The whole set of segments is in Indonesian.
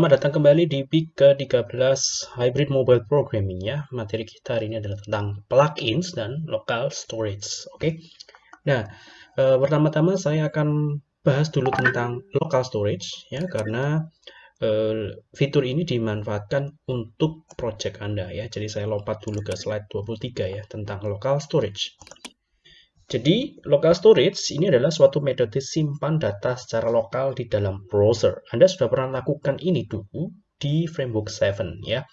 Selamat datang kembali di PIK ke-13 Hybrid Mobile Programming ya. Materi kita hari ini adalah tentang plugins dan local storage. Oke. Okay? Nah, e, pertama-tama saya akan bahas dulu tentang local storage ya karena e, fitur ini dimanfaatkan untuk project Anda ya. Jadi saya lompat dulu ke slide 23 ya tentang local storage. Jadi, local storage ini adalah suatu metode simpan data secara lokal di dalam browser. Anda sudah pernah lakukan ini dulu di Framework 7 ya.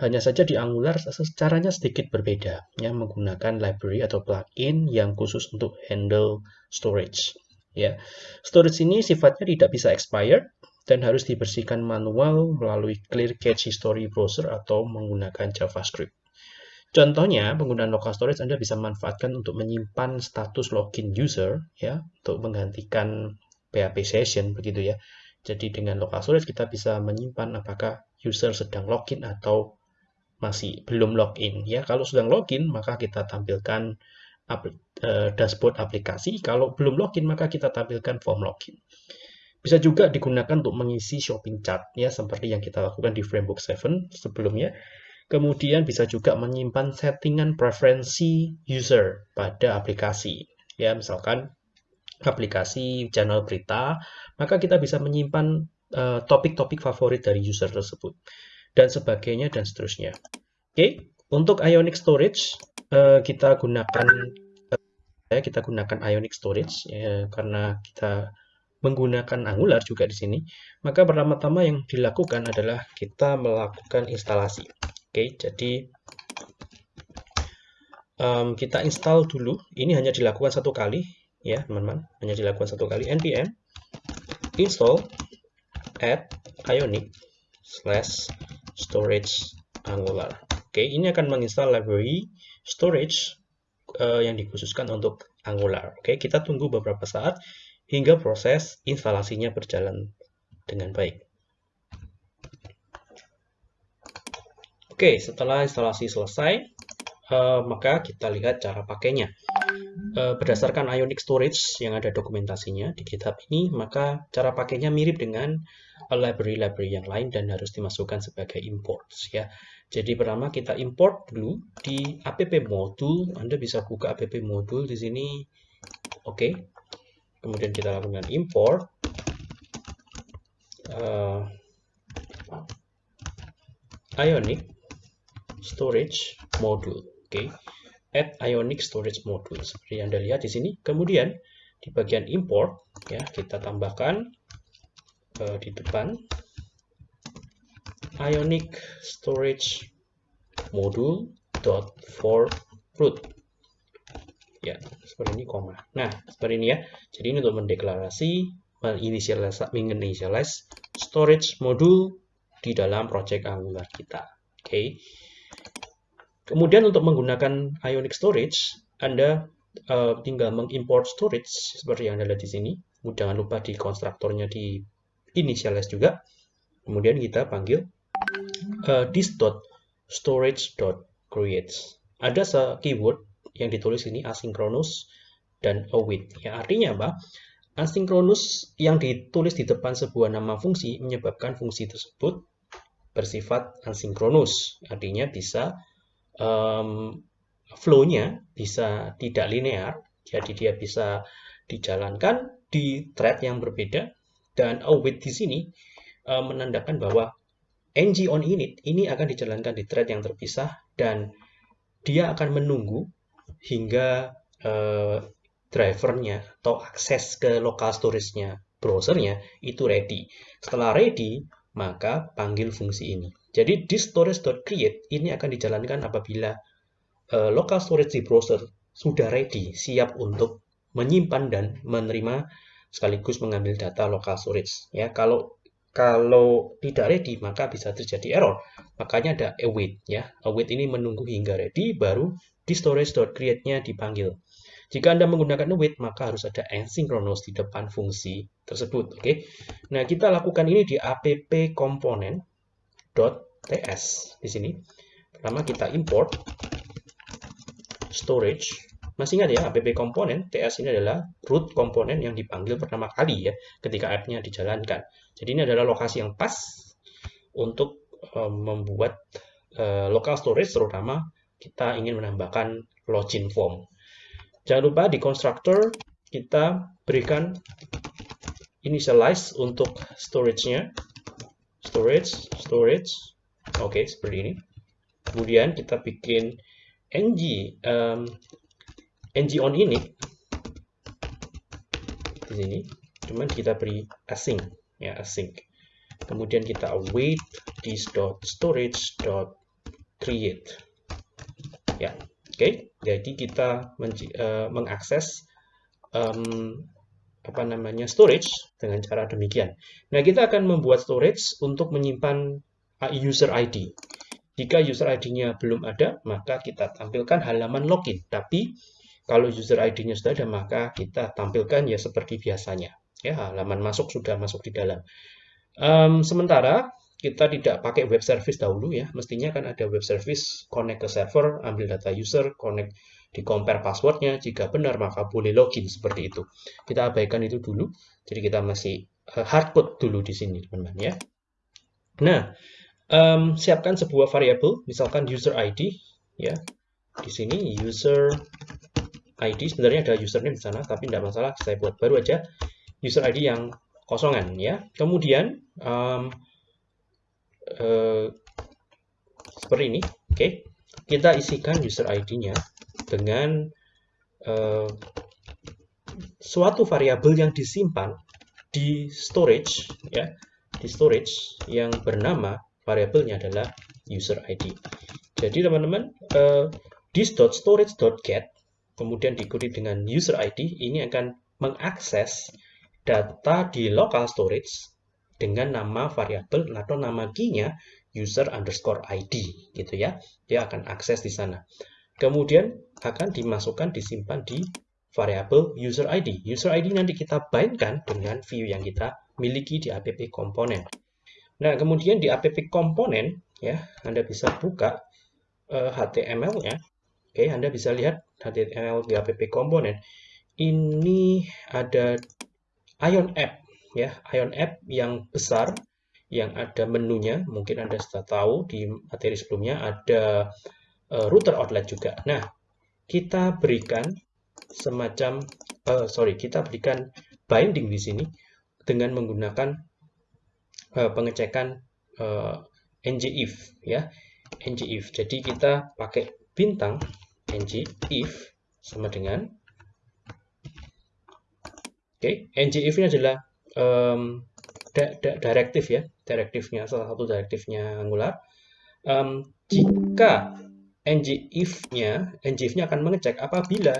Hanya saja di Angular caranya sedikit berbeda ya menggunakan library atau plugin yang khusus untuk handle storage ya. Storage ini sifatnya tidak bisa expired dan harus dibersihkan manual melalui clear cache history browser atau menggunakan JavaScript. Contohnya, penggunaan local storage Anda bisa manfaatkan untuk menyimpan status login user, ya, untuk menggantikan PHP session, begitu ya. Jadi dengan local storage kita bisa menyimpan apakah user sedang login atau masih belum login. Ya, kalau sedang login maka kita tampilkan uh, dashboard aplikasi. Kalau belum login maka kita tampilkan form login. Bisa juga digunakan untuk mengisi shopping chart ya seperti yang kita lakukan di Framework 7 sebelumnya. Kemudian bisa juga menyimpan settingan preferensi user pada aplikasi. Ya, misalkan aplikasi channel berita, maka kita bisa menyimpan eh, topik-topik uh, favorit dari user tersebut dan sebagainya dan seterusnya. Oke, okay. untuk Ionic Storage uh, kita gunakan uh, kita gunakan Ionic Storage ya, karena kita menggunakan Angular juga di sini. Maka pertama-tama yang dilakukan adalah kita melakukan instalasi. Oke, jadi um, kita install dulu. Ini hanya dilakukan satu kali, ya teman-teman. Hanya dilakukan satu kali. npm install add ionic slash storage angular. Oke, ini akan menginstal library storage uh, yang dikhususkan untuk Angular. Oke, kita tunggu beberapa saat hingga proses instalasinya berjalan dengan baik. Oke, setelah instalasi selesai, uh, maka kita lihat cara pakainya. Uh, berdasarkan Ionic Storage yang ada dokumentasinya di GitHub ini, maka cara pakainya mirip dengan library-library yang lain dan harus dimasukkan sebagai imports ya. Jadi pertama kita import dulu di app module. Anda bisa buka app module di sini. Oke. Kemudian kita lakukan import. Uh, Ionic storage module. Oke, okay. add ionic storage module seperti yang Anda lihat di sini. Kemudian di bagian import ya kita tambahkan uh, di depan ionic storage module dot for root ya seperti ini koma nah seperti ini ya jadi ini untuk mendeklarasi menginitialize storage module di dalam project Angular kita oke okay. Kemudian untuk menggunakan Ionic Storage, Anda uh, tinggal mengimport storage seperti yang Anda lihat di sini. Jangan lupa di konstruktornya di initialize juga. Kemudian kita panggil uh, this.storage.creates. Ada keyword yang ditulis ini asynchronous dan await. Ya, artinya apa? Asynchronous yang ditulis di depan sebuah nama fungsi menyebabkan fungsi tersebut bersifat asinkronus. Artinya bisa um, flow-nya bisa tidak linear, jadi dia bisa dijalankan di thread yang berbeda, dan await di sini uh, menandakan bahwa ng on init ini akan dijalankan di thread yang terpisah, dan dia akan menunggu hingga uh, drivernya atau akses ke local storage-nya browsernya itu ready. Setelah ready, maka panggil fungsi ini. Jadi di storage.create ini akan dijalankan apabila uh, local storage di browser sudah ready, siap untuk menyimpan dan menerima sekaligus mengambil data local storage. Ya, kalau kalau tidak ready maka bisa terjadi error. Makanya ada await ya. Await ini menunggu hingga ready baru di storage.create-nya dipanggil. Jika Anda menggunakan await maka harus ada asynchronous di depan fungsi tersebut, oke. Okay? Nah, kita lakukan ini di app component .ts di sini. Pertama kita import storage. Masih ingat ya, app komponen TS ini adalah root komponen yang dipanggil pertama kali ya ketika app-nya dijalankan. Jadi ini adalah lokasi yang pas untuk uh, membuat uh, local storage terutama kita ingin menambahkan login form. Jangan lupa di constructor kita berikan initialize untuk storage-nya. Storage, storage. Oke, okay, seperti ini. Kemudian kita bikin ng um, ng on ini di sini. Cuman kita beri async ya async. Kemudian kita await this dot storage dot create. Ya, oke. Okay? Jadi kita uh, mengakses um, apa namanya storage dengan cara demikian. Nah, kita akan membuat storage untuk menyimpan uh, user ID. Jika user ID-nya belum ada, maka kita tampilkan halaman login. Tapi kalau user ID-nya sudah ada, maka kita tampilkan ya seperti biasanya. Ya, halaman masuk sudah masuk di dalam. Um, sementara kita tidak pakai web service dahulu ya, mestinya kan ada web service, connect ke server, ambil data user, connect di compare passwordnya, jika benar maka boleh login seperti itu. Kita abaikan itu dulu, jadi kita masih uh, hardcode dulu di sini teman-teman ya. Nah, um, siapkan sebuah variabel, misalkan user ID ya, di sini user ID sebenarnya ada username di sana, tapi tidak masalah, saya buat baru aja user ID yang kosongan ya. Kemudian um, uh, seperti ini, oke. Okay. Kita isikan user ID-nya dengan uh, suatu variabel yang disimpan di storage ya, di storage yang bernama variabelnya adalah user ID. Jadi teman-teman uh, this.storage.get kemudian diikuti dengan user ID ini akan mengakses data di local storage dengan nama variabel atau nama key-nya user underscore ID gitu ya. Dia akan akses di sana. Kemudian akan dimasukkan disimpan di variabel user ID. User ID nanti kita bindkan dengan view yang kita miliki di app komponen. Nah, kemudian di app komponen ya, Anda bisa buka uh, eh, HTML-nya. Oke, Anda bisa lihat HTML di app komponen. Ini ada Ion App ya Ion App yang besar yang ada menunya mungkin anda sudah tahu di materi sebelumnya ada uh, router outlet juga. Nah kita berikan semacam uh, sorry kita berikan binding di sini dengan menggunakan uh, pengecekan uh, ngif ya. Ngif. Jadi kita pakai bintang ngif sama dengan oke okay, ngif ini adalah um, direktif ya, direktifnya salah satu direktifnya Angular. Um, jika ngif-nya, ngif-nya akan mengecek apabila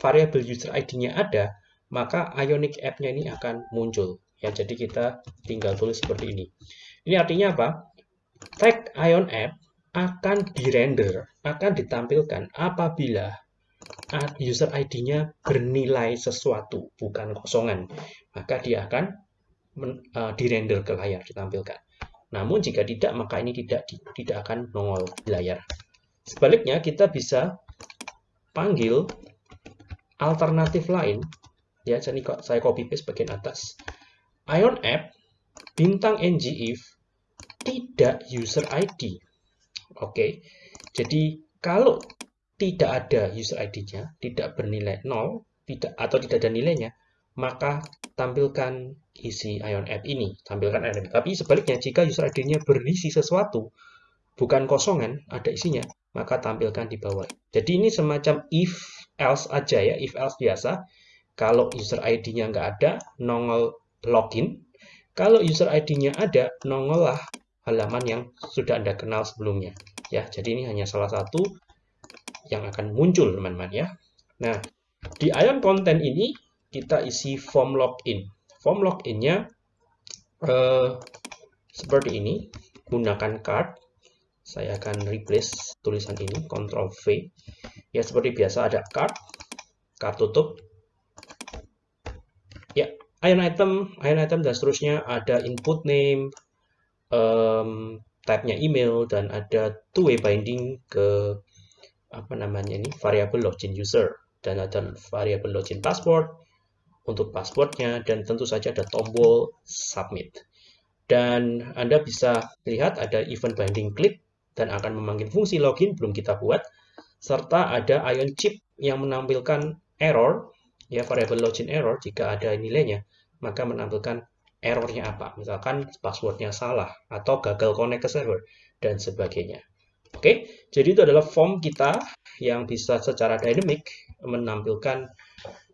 variabel user ID-nya ada, maka Ionic app-nya ini akan muncul. Ya, jadi kita tinggal tulis seperti ini. Ini artinya apa? Tag Ion app akan dirender, akan ditampilkan apabila user ID-nya bernilai sesuatu, bukan kosongan. Maka dia akan men, uh, dirender ke layar, ditampilkan. Namun jika tidak, maka ini tidak tidak akan nongol di layar. Sebaliknya, kita bisa panggil alternatif lain. Ya, jadi saya copy paste bagian atas. Ion app bintang ngif tidak user ID. Oke. Jadi kalau tidak ada user ID-nya, tidak bernilai 0, tidak atau tidak ada nilainya, maka tampilkan isi Ion App ini. Tampilkan Ion App. Tapi sebaliknya, jika user ID-nya berisi sesuatu, bukan kosongan, ada isinya, maka tampilkan di bawah. Jadi ini semacam if else aja ya, if else biasa. Kalau user ID-nya nggak ada, nongol login. Kalau user ID-nya ada, nongol lah halaman yang sudah Anda kenal sebelumnya. Ya, jadi ini hanya salah satu yang akan muncul teman-teman ya. Nah, di ion content ini kita isi form login. Form loginnya uh, seperti ini, gunakan card. Saya akan replace tulisan ini, Ctrl V. Ya seperti biasa ada card, card tutup. Ya, ion item, ion item dan seterusnya ada input name, um, type-nya email dan ada two-way binding ke apa namanya ini variabel login user. Dan ada variabel login password untuk passwordnya dan tentu saja ada tombol submit. Dan Anda bisa lihat ada event binding click dan akan memanggil fungsi login belum kita buat serta ada ion chip yang menampilkan error ya variable login error jika ada nilainya maka menampilkan errornya apa. Misalkan passwordnya salah atau gagal connect ke server dan sebagainya oke jadi itu adalah form kita yang bisa secara dynamic menampilkan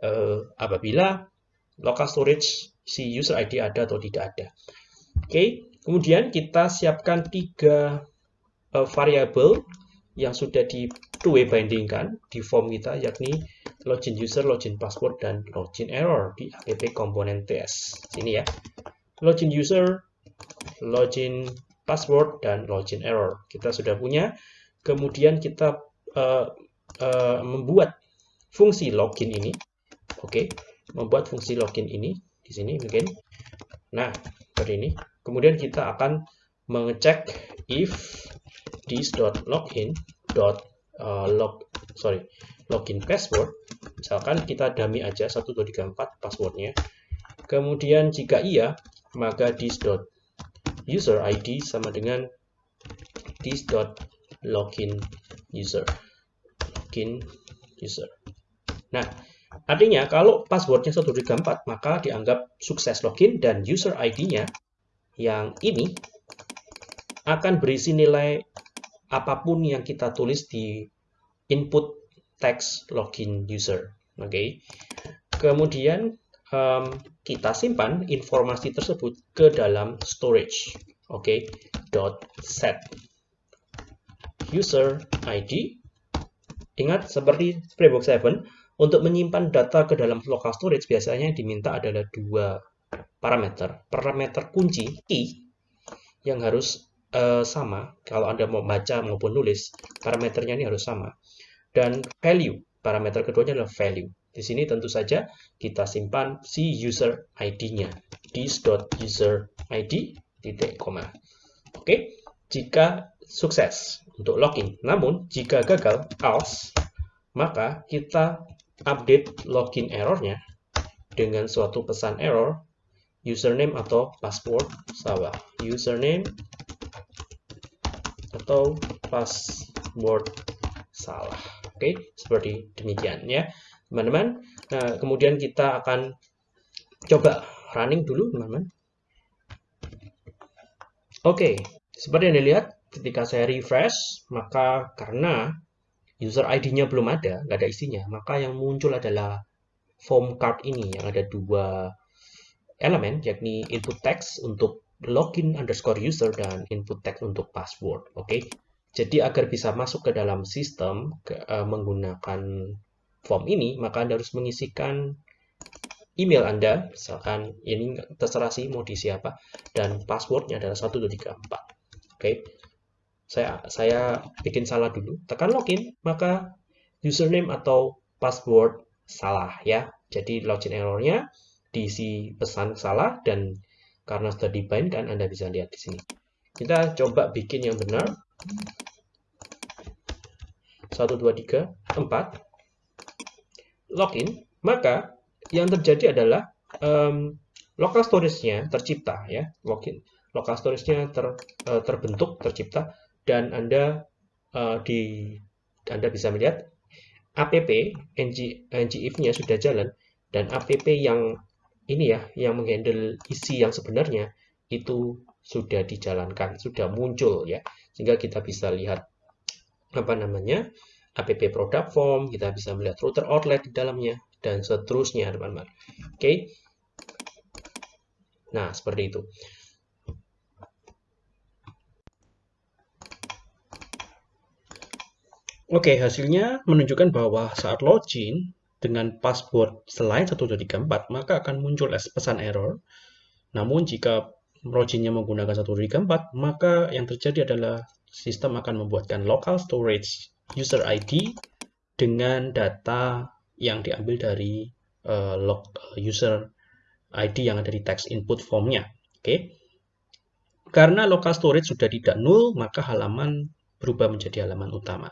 uh, apabila local storage si user ID ada atau tidak ada oke kemudian kita siapkan tiga uh, variabel yang sudah di two-way bindingkan di form kita yakni login user, login password, dan login error di app komponen TS. Sini ya. Login user, login password, dan login error. Kita sudah punya. Kemudian kita uh, uh, membuat fungsi login ini. Oke, okay. membuat fungsi login ini di sini mungkin. Nah, seperti ini. Kemudian kita akan mengecek if this.login dot uh, log sorry login password misalkan kita dummy aja 1234 passwordnya kemudian jika iya maka this dot user id sama dengan this dot login user login user nah artinya kalau passwordnya 1234 maka dianggap sukses login dan user id-nya yang ini akan berisi nilai apa pun yang kita tulis di input text login user. Oke. Okay. Kemudian um, kita simpan informasi tersebut ke dalam storage. Oke. Okay. Dot set user ID. Ingat seperti Spraybox 7 untuk menyimpan data ke dalam local storage biasanya diminta adalah dua parameter. Parameter kunci key yang harus uh, sama kalau Anda mau baca maupun nulis, parameternya ini harus sama. Dan value, parameter keduanya adalah value. Di sini tentu saja kita simpan si user ID-nya. this.userid titik koma. Oke, jika sukses untuk login. Namun, jika gagal, else, maka kita update login errornya dengan suatu pesan error username atau password salah. Username atau password salah. Oke, seperti demikian ya, teman-teman. Nah, kemudian kita akan coba running dulu, teman-teman. Oke, seperti yang dilihat, ketika saya refresh, maka karena user ID-nya belum ada, nggak ada isinya, maka yang muncul adalah form card ini yang ada dua elemen, yakni input text untuk login underscore user dan input text untuk password. Oke, okay? jadi agar bisa masuk ke dalam sistem ke, uh, menggunakan form ini, maka Anda harus mengisikan email Anda, misalkan ini terserah sih mau diisi apa, dan passwordnya adalah 1234. Oke, okay? saya saya bikin salah dulu, tekan login, maka username atau password salah ya. Jadi login errornya diisi pesan salah dan karena sudah dibind kan Anda bisa lihat di sini. Kita coba bikin yang benar. 1, 2, 3, 4. Login. Maka yang terjadi adalah um, local storage-nya tercipta ya. Login. Local storage-nya ter, uh, terbentuk, tercipta dan Anda uh, di Anda bisa melihat app ng, ngif-nya sudah jalan dan app yang ini ya yang menghandle isi yang sebenarnya itu sudah dijalankan, sudah muncul ya. Sehingga kita bisa lihat apa namanya? App product form, kita bisa melihat router outlet di dalamnya dan seterusnya, teman-teman. Oke. Okay. Nah, seperti itu. Oke, hasilnya menunjukkan bahwa saat login, dengan password selain 1234, maka akan muncul pesan error. Namun jika loginnya menggunakan 1234, maka yang terjadi adalah sistem akan membuatkan local storage user ID dengan data yang diambil dari uh, log uh, user ID yang ada di text input formnya. Oke. Okay. Karena local storage sudah tidak null, maka halaman berubah menjadi halaman utama.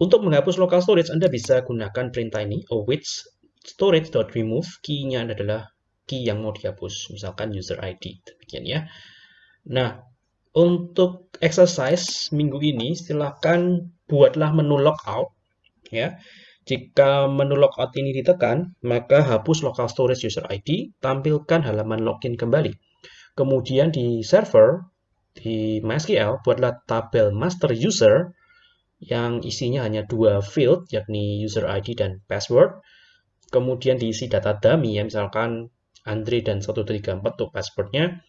Untuk menghapus local storage, Anda bisa gunakan perintah ini, which storage.remove, key-nya adalah key yang mau dihapus, misalkan user ID, demikian ya. Nah, untuk exercise minggu ini silakan buatlah menu logout ya. Jika menu logout ini ditekan, maka hapus local storage user ID, tampilkan halaman login kembali. Kemudian di server di MySQL buatlah tabel master user yang isinya hanya dua field yakni user ID dan password. Kemudian diisi data dummy ya misalkan Andre dan 134 untuk passwordnya.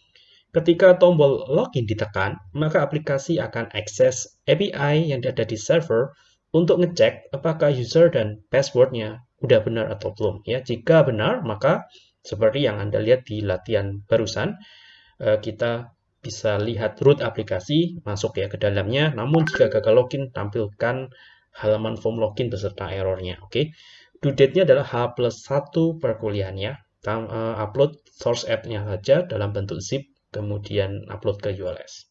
Ketika tombol login ditekan, maka aplikasi akan akses API yang ada di server untuk ngecek apakah user dan passwordnya udah benar atau belum. Ya, jika benar, maka seperti yang Anda lihat di latihan barusan, eh, kita bisa lihat root aplikasi, masuk ya ke dalamnya. Namun jika gagal login, tampilkan halaman form login beserta errornya. Oke, due date-nya adalah H plus 1 perkuliahannya. Eh, upload source app-nya saja dalam bentuk zip kemudian upload ke ULS.